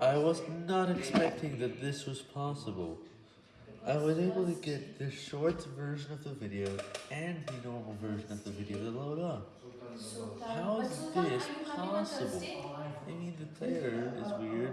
I was not expecting that this was possible. I was able to get the short version of the video and the normal version of the video to load up. How is this possible? I mean, the player is weird.